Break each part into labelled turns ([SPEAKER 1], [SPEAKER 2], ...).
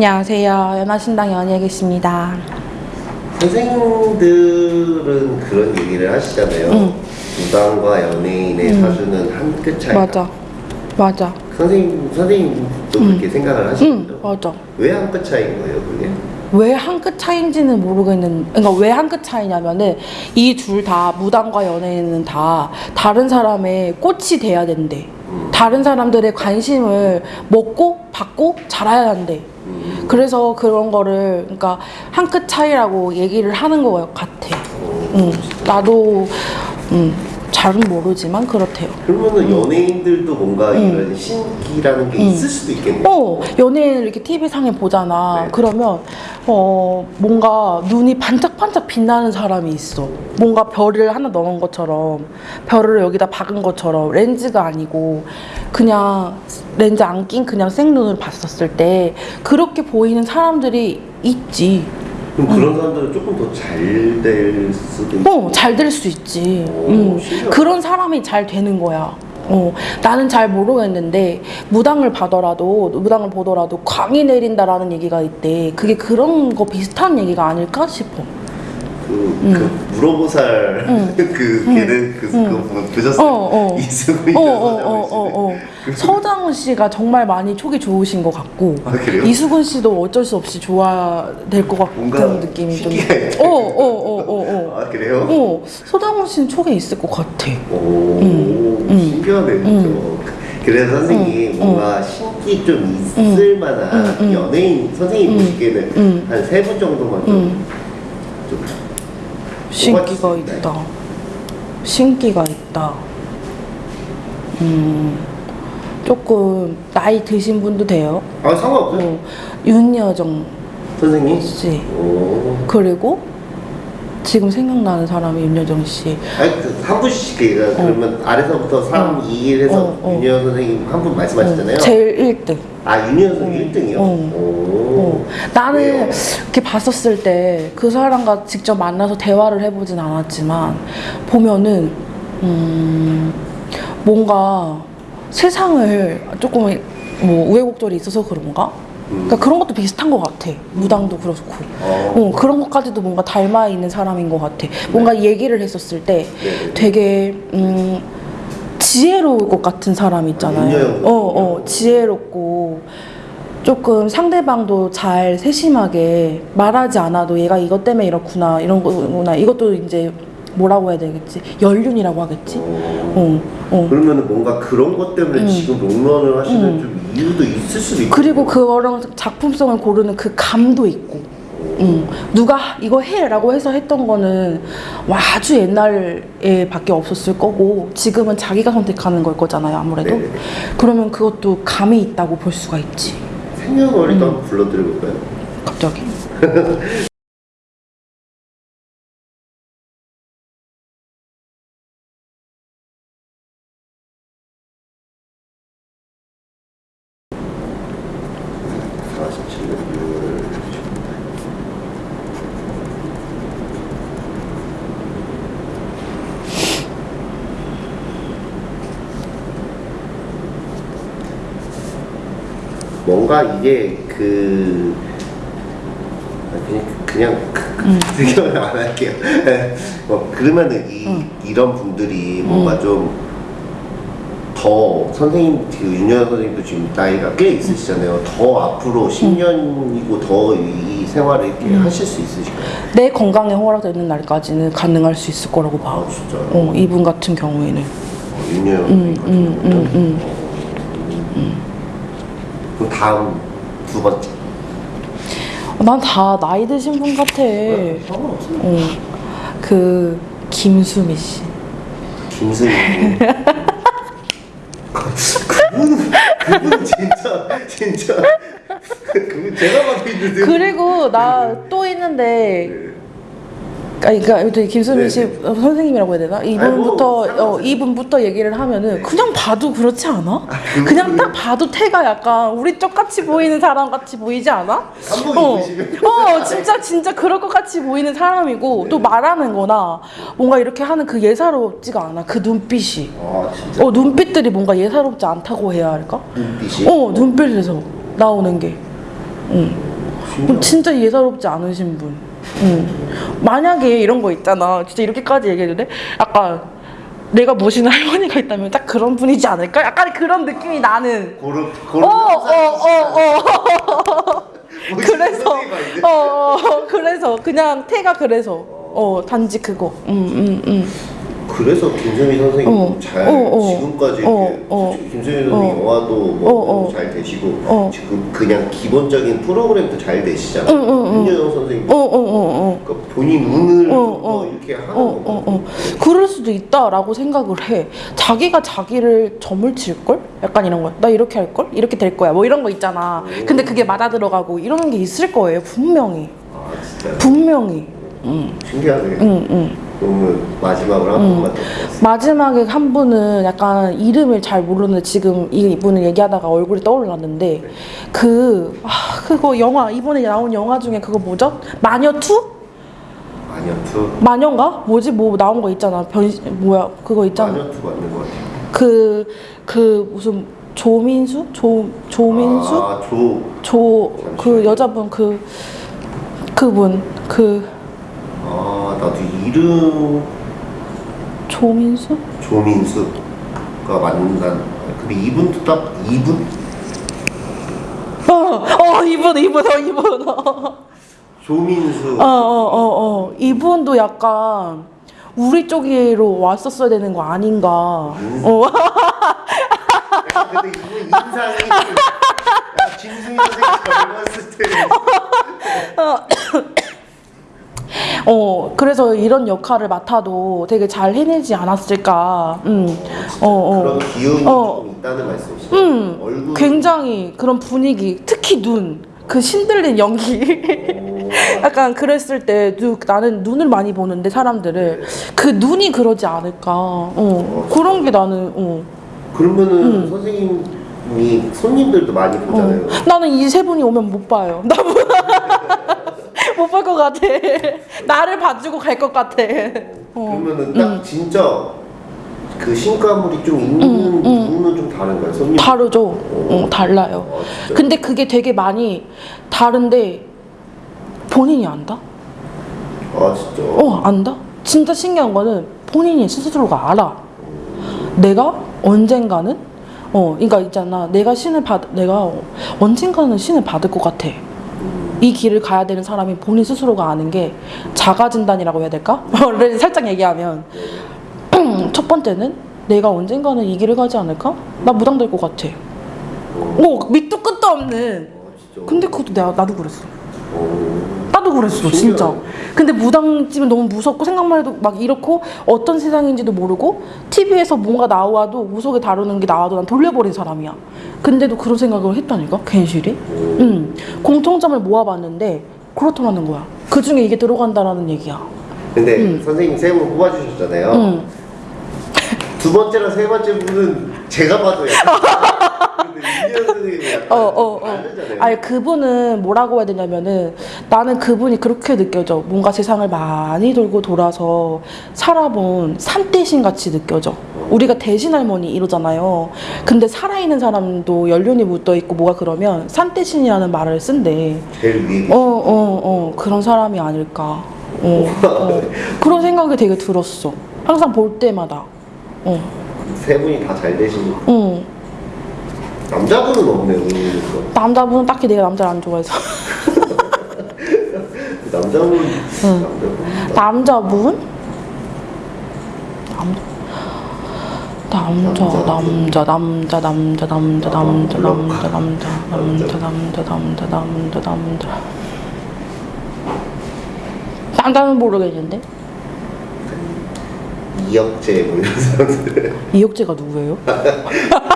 [SPEAKER 1] 안녕하세요. 연화신당 연예계십니다.
[SPEAKER 2] 선생님들은 그런 얘기를 하시잖아요.
[SPEAKER 1] 응.
[SPEAKER 2] 무당과 연예인의 사주는 한 끗 차이.
[SPEAKER 1] 맞아. 맞아.
[SPEAKER 2] 선생님 선생님도 그렇게 생각을
[SPEAKER 1] 응,
[SPEAKER 2] 하시죠?
[SPEAKER 1] 맞아.
[SPEAKER 2] 왜 한 끗 차이인 거예요, 그게?
[SPEAKER 1] 왜한끗 차이인지는 모르겠는, 그러니까 왜 한 끗 차이냐면은 이 둘 다 무당과 연예인은 다 다른 사람의 꽃이 돼야 된대.
[SPEAKER 2] 음.
[SPEAKER 1] 다른 사람들의 관심을 먹고 받고 자라야 한대.
[SPEAKER 2] 음.
[SPEAKER 1] 그래서 그런 거를 그러니까 한 끗 차이라고 얘기를 하는 것 같아.
[SPEAKER 2] 어,
[SPEAKER 1] 응, 나도 음, 잘은 모르지만 그렇대요.
[SPEAKER 2] 그러면은 연예인들도 뭔가 이런 신기라는 게 있을 수도 있겠네요.
[SPEAKER 1] 어, 연예인을 이렇게 TV상에 보잖아.
[SPEAKER 2] 네.
[SPEAKER 1] 그러면, 어, 뭔가 눈이 반짝반짝 빛나는 사람이 있어. 뭔가 별을 하나 넣은 것처럼, 별을 여기다 박은 것처럼, 렌즈가 아니고, 그냥 렌즈 안 낀 그냥 생눈을 봤었을 때, 그렇게 보이는 사람들이 있지.
[SPEAKER 2] 그럼 그런 사람들은 조금 더 잘 될 수도 있고.
[SPEAKER 1] 어, 잘 될 수 있지.
[SPEAKER 2] 오,
[SPEAKER 1] 음. 그런 사람이 잘 되는 거야. 어, 나는 잘 모르겠는데 무당을 봐더라도 무당을 보더라도 광이 내린다라는 얘기가 있대. 그게 그런 거 비슷한 얘기가 아닐까 싶어.
[SPEAKER 2] 그, 그 물어보살 그 걔는 그 그거 보- 보셨어요?
[SPEAKER 1] 어, 어.
[SPEAKER 2] 이승훈
[SPEAKER 1] 어, 어, 어, 어, 어. 서장훈 씨가 정말 많이 촉이 좋으신 것 같고
[SPEAKER 2] 아?
[SPEAKER 1] 이수근 씨도 어쩔 수 없이 좋아야 될것 같은 느낌이 좀. 어, 어, 어, 어, 어.
[SPEAKER 2] 아 그래요?
[SPEAKER 1] 어, 서장훈 씨는 촉이 있을 것 같아.
[SPEAKER 2] 오
[SPEAKER 1] 음.
[SPEAKER 2] 신기하네 진짜. 그래서 선생님 뭔가 신기 좀 있을 만한 연예인 선생님 보시기에는
[SPEAKER 1] 음.
[SPEAKER 2] 한세 분 정도만 좀, 좀
[SPEAKER 1] 신기가.
[SPEAKER 2] 네.
[SPEAKER 1] 있다. 신기가 있다. 음, 조금 나이 드신 분도 돼요.
[SPEAKER 2] 아 상관없어요
[SPEAKER 1] 어, 윤여정
[SPEAKER 2] 선생님
[SPEAKER 1] 씨
[SPEAKER 2] 오
[SPEAKER 1] 그리고 지금 생각나는 사람이 윤여정 씨.
[SPEAKER 2] 아니 그한 분씩 얘기가 그러면 아래서부터 3, 2, 1 해서
[SPEAKER 1] 어, 어.
[SPEAKER 2] 윤여원 선생님 한 분 말씀하셨잖아요
[SPEAKER 1] 제일 1등.
[SPEAKER 2] 아 윤여원 선생님 1등이요?
[SPEAKER 1] 어.
[SPEAKER 2] 오
[SPEAKER 1] 나는
[SPEAKER 2] 왜요?
[SPEAKER 1] 이렇게 봤었을 때 그 사람과 직접 만나서 대화를 해보진 않았지만 보면은 음 뭔가 세상을 조금 뭐 우여곡절이 있어서 그런가? 그러니까 그런 것도 비슷한 것 같아. 무당도 그렇고.
[SPEAKER 2] 어.
[SPEAKER 1] 어, 그런 것까지도 뭔가 닮아 있는 사람인 것 같아. 뭔가 얘기를 했었을 때
[SPEAKER 2] 네.
[SPEAKER 1] 되게 음, 지혜로울 것 같은 사람 있잖아요. 어, 어, 지혜롭고 조금 상대방도 잘 세심하게 말하지 않아도 얘가 이것 때문에 이렇구나 이런 거구나 이것도 이제 뭐라고 해야 되겠지 연륜이라고 하겠지. 어, 어.
[SPEAKER 2] 그러면은 뭔가 그런 것 때문에 지금 롱런을 하시는 좀 이유도 있을 수도 있고
[SPEAKER 1] 그리고 그거랑 작품성을 고르는 그 감도 있고. 음, 누가 이거 해라고 해서 했던 거는 와, 아주 옛날에 밖에 없었을 거고 지금은 자기가 선택하는 걸 거잖아요 아무래도
[SPEAKER 2] 네네네.
[SPEAKER 1] 그러면 그것도 감이 있다고 볼 수가 있지
[SPEAKER 2] 생년월일도
[SPEAKER 1] 음.
[SPEAKER 2] 한번 불러드려볼까요?
[SPEAKER 1] 갑자기
[SPEAKER 2] 뭔가 이게 그 아, 그냥 그냥 생각을 안 할게요. 어, 그러면은 이 이런 분들이 뭔가 좀 더 선생님 그 윤여현 선생님도 지금 나이가 꽤 있으시잖아요. 더 앞으로 10년이고 더 이 생활을 이렇게 하실 수 있으실까요?
[SPEAKER 1] 내 건강에 허락되는 날까지는 가능할 수 있을 거라고
[SPEAKER 2] 봐아 진짜요?
[SPEAKER 1] 어, 이분 같은 경우에는.
[SPEAKER 2] 어, 윤여현 선생님 같은
[SPEAKER 1] 음,
[SPEAKER 2] 경우는
[SPEAKER 1] 음,
[SPEAKER 2] 음. 그럼 다음 두 번째.
[SPEAKER 1] 난 다 나이 드신 분 같아.
[SPEAKER 2] 상관없어요.
[SPEAKER 1] 어, 그 김수미 씨.
[SPEAKER 2] 그분 그분 진짜 진짜. 그분 제가 봐도 있는데.
[SPEAKER 1] 그리고 나 또 있는데 아니, 그러니까 또 김수민 씨
[SPEAKER 2] 네,
[SPEAKER 1] 어, 선생님이라고 해야 되나? 이분부터
[SPEAKER 2] 아이고,
[SPEAKER 1] 어, 이분부터 얘기를 하면은 그냥 봐도 그렇지 않아?
[SPEAKER 2] 그분은-
[SPEAKER 1] 그냥 딱 봐도 태가 약간 우리 쪽 같이 보이는 사람 같이 보이지 않아? 어, 어, 진짜 진짜 그럴 것 같이 보이는 사람이고 또 말하는 거나 뭔가 이렇게 하는 그 예사롭지가 않아 그 눈빛이.
[SPEAKER 2] 아
[SPEAKER 1] 어 눈빛들이 뭔가 예사롭지 않다고 해야 할까?
[SPEAKER 2] 눈빛이
[SPEAKER 1] 어 눈빛에서 나오는 게. 응. 진짜 예사롭지 않으신 분. 응. 만약에 이런 거 있잖아. 진짜 이렇게까지 얘기해도 돼? 약간 내가 모시는 할머니가 있다면 딱 그런 분이지 않을까? 약간 그런 느낌이 나는.
[SPEAKER 2] 고른
[SPEAKER 1] 어, 어, 어, 어. 그래서, 어, 어, 그래서 그냥 태가 그래서. 어, 단지 그거. 음, 음, 음.
[SPEAKER 2] 그래서 김선희 선생님
[SPEAKER 1] 어,
[SPEAKER 2] 잘
[SPEAKER 1] 어, 어.
[SPEAKER 2] 지금까지
[SPEAKER 1] 어, 어.
[SPEAKER 2] 김선희 선생님
[SPEAKER 1] 어.
[SPEAKER 2] 영화도 뭐. 잘 되시고
[SPEAKER 1] 어.
[SPEAKER 2] 지금 그냥 기본적인 프로그램도 잘 되시잖아요. 윤여정 선생님. 그러니까 본인 운을
[SPEAKER 1] 어.
[SPEAKER 2] 이렇게 하는
[SPEAKER 1] 어. 그럴 수도 있다라고 생각을 해. 자기가 자기를 점을 칠걸? 약간 이런 거. 나 이렇게 할걸? 이렇게 될 거야. 뭐 이런 거 있잖아. 근데 그게 맞아 들어가고 이러는 게 있을 거예요. 분명히.
[SPEAKER 2] 아
[SPEAKER 1] 분명히. 응,
[SPEAKER 2] 신기하네.
[SPEAKER 1] 응, 응.
[SPEAKER 2] 그러면 마지막으로 한 번만 더 부탁드립니다.
[SPEAKER 1] 마지막에 한 분은 약간 이름을 잘 모르는데 지금 이 이분을 얘기하다가 얼굴이 떠올랐는데 그, 아, 그거 영화, 이번에 나온 영화 중에 그거 뭐죠? 마녀2?
[SPEAKER 2] 마녀투
[SPEAKER 1] 마녀인가? 뭐지? 뭐 나온 거 있잖아. 변신, 뭐야. 그거 있잖아.
[SPEAKER 2] 마녀투 맞는 것 같아요.
[SPEAKER 1] 그, 그 무슨 조민수? 조, 조민수?
[SPEAKER 2] 아 조
[SPEAKER 1] 조, 그 여자분 그, 그분, 그,
[SPEAKER 2] 아 나도 이름
[SPEAKER 1] 조민수?
[SPEAKER 2] 조민수가 맞는다. 근데 이분도 딱 이분
[SPEAKER 1] 어, 어, 이분, 이분, 어, 이분. 어,
[SPEAKER 2] 조민수.
[SPEAKER 1] 어, 어, 어. 이분도 약간 우리 쪽으로 왔었어야 되는 거 아닌가. 어,
[SPEAKER 2] 약간 근데 이분 인상이 김승희 선생님 젊었을 때
[SPEAKER 1] 어, 그래서 이런 역할을 맡아도 되게 잘 해내지 않았을까. 음, 어, 어.
[SPEAKER 2] 그런 기운이
[SPEAKER 1] 어.
[SPEAKER 2] 좀 있다는 말씀이시죠?
[SPEAKER 1] 음,
[SPEAKER 2] 얼굴
[SPEAKER 1] 굉장히 그런 분위기, 특히 눈, 그 신들린 연기.
[SPEAKER 2] 오.
[SPEAKER 1] 약간 그랬을 때 누, 나는 눈을 많이 보는데 사람들을 그 눈이 그러지 않을까. 어, 그런 게 나는 어.
[SPEAKER 2] 그러면은 선생님이 손님들도 많이 보잖아요.
[SPEAKER 1] 어. 나는 이 세 분이 오면 못 봐요. 나못볼 것 같아. 나를 봐주고 갈 것 같아. 어.
[SPEAKER 2] 그러면은 딱 진짜 그 신가물이 좀 있는 부분은 좀 다른가요? 손님
[SPEAKER 1] 다르죠. 어, 달라요.
[SPEAKER 2] 아?
[SPEAKER 1] 근데 그게 되게 많이 다른데 본인이 안다?
[SPEAKER 2] 아 진짜.
[SPEAKER 1] 어, 안다? 진짜 신기한 거는 본인이 스스로가 알아. 내가 언젠가는 어, 그러니까 있잖아. 내가 신을 받, 내가 언젠가는 신을 받을 것 같아. 이 길을 가야 되는 사람이 본인 스스로가 아는 게 자가 진단이라고 해야 될까? 를 살짝 얘기하면 첫 번째는 내가 언젠가는 이 길을 가지 않을까? 나 무당될 것 같아. 오, 밑도 끝도 없는.
[SPEAKER 2] 아 진짜.
[SPEAKER 1] 근데 그것도 내가 나도 그랬어.
[SPEAKER 2] 어.
[SPEAKER 1] 나도 그랬어 진짜. 근데 무당집은 너무 무섭고 생각만 해도 막 이렇고 어떤 세상인지도 모르고 TV에서 뭔가 나와도 무속에 다루는 게 나와도 난 돌려버린 사람이야. 근데도 그런 생각을 했다니까 괜시리? 응. 공통점을 모아봤는데 그렇더라는 거야. 그 중에 이게 들어간다라는 얘기야.
[SPEAKER 2] 근데 선생님 세분 뽑아주셨잖아요.
[SPEAKER 1] 응.
[SPEAKER 2] 두 번째랑 세 번째 분은 제가 봐도
[SPEAKER 1] 어, 어, 어. 아니 그분은 뭐라고 해야 되냐면은 나는 그분이 그렇게 느껴져. 뭔가 세상을 많이 돌고 돌아서 살아본 산대신 같이 느껴져. 우리가 대신 할머니 이러잖아요. 근데 살아있는 사람도 연륜이 묻어 있고 뭐가 그러면 산대신이라는 말을 쓴대.
[SPEAKER 2] 제일
[SPEAKER 1] 어, 어, 어. 그런 사람이 아닐까. 어, 어. 그런 생각이 되게 들었어. 항상 볼 때마다. 어,
[SPEAKER 2] 세 분이 다 잘 되시고
[SPEAKER 1] 어.
[SPEAKER 2] 남자분은 없네요.
[SPEAKER 1] 남자분은 딱히 내가 남자를 안 좋아해서.
[SPEAKER 2] 남자분
[SPEAKER 1] 응.
[SPEAKER 2] 남자분
[SPEAKER 1] 남자 남자 남자 남자 남자 남자 남자 남자 남자 남자 남자 남자 남자 남자 남자 남자는 모르겠는데
[SPEAKER 2] 이혁재 뭐 이런 사람들
[SPEAKER 1] 이혁재가 누구예요?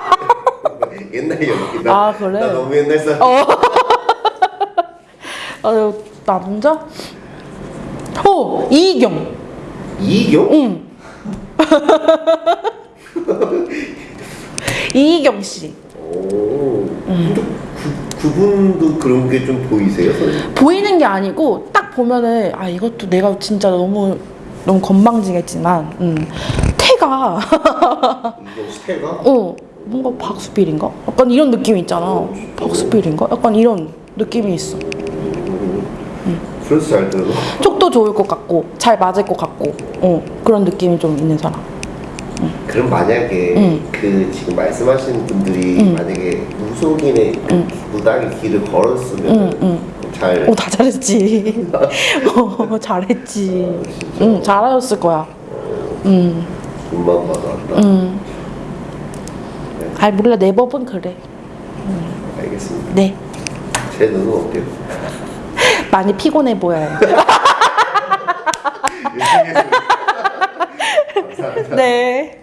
[SPEAKER 2] 옛날 연기다.
[SPEAKER 1] 아, 그래?
[SPEAKER 2] 나 너무 옛날 사람.
[SPEAKER 1] 어 아, 남자? 어 이경
[SPEAKER 2] 이경?
[SPEAKER 1] 응 이경 씨
[SPEAKER 2] 오. 그, 그분도 그런 게 좀 보이세요, 선생님?
[SPEAKER 1] 보이는 게 아니고 딱 보면은 아 이것도 내가 진짜 너무 너무 건방지겠지만 음, 태가
[SPEAKER 2] 이경 스태가?
[SPEAKER 1] 어 뭔가 박수필인가? 약간 이런 느낌이 있잖아 박수필인가? 약간 이런 느낌이 있어
[SPEAKER 2] 그래서 잘 들어.
[SPEAKER 1] 촉도 좋을 것 같고 잘 맞을 것 같고 어, 그런 느낌이 좀 있는 사람.
[SPEAKER 2] 그럼 만약에
[SPEAKER 1] 응.
[SPEAKER 2] 그 지금 말씀하신 분들이
[SPEAKER 1] 응.
[SPEAKER 2] 만약에 무속인의 그 무당의 길을 걸었으면
[SPEAKER 1] 응, 응.
[SPEAKER 2] 잘
[SPEAKER 1] 오, 다 잘했지. 어, 잘했지. 응, 잘하셨을 거야. 응,
[SPEAKER 2] 봐도 안다.
[SPEAKER 1] 응. 아, 몰라. 내 법은 그래.
[SPEAKER 2] 알겠습니다.
[SPEAKER 1] 네.
[SPEAKER 2] 제 눈은 어때요?
[SPEAKER 1] 많이 피곤해 보여요.
[SPEAKER 2] 감사합니다.
[SPEAKER 1] 네.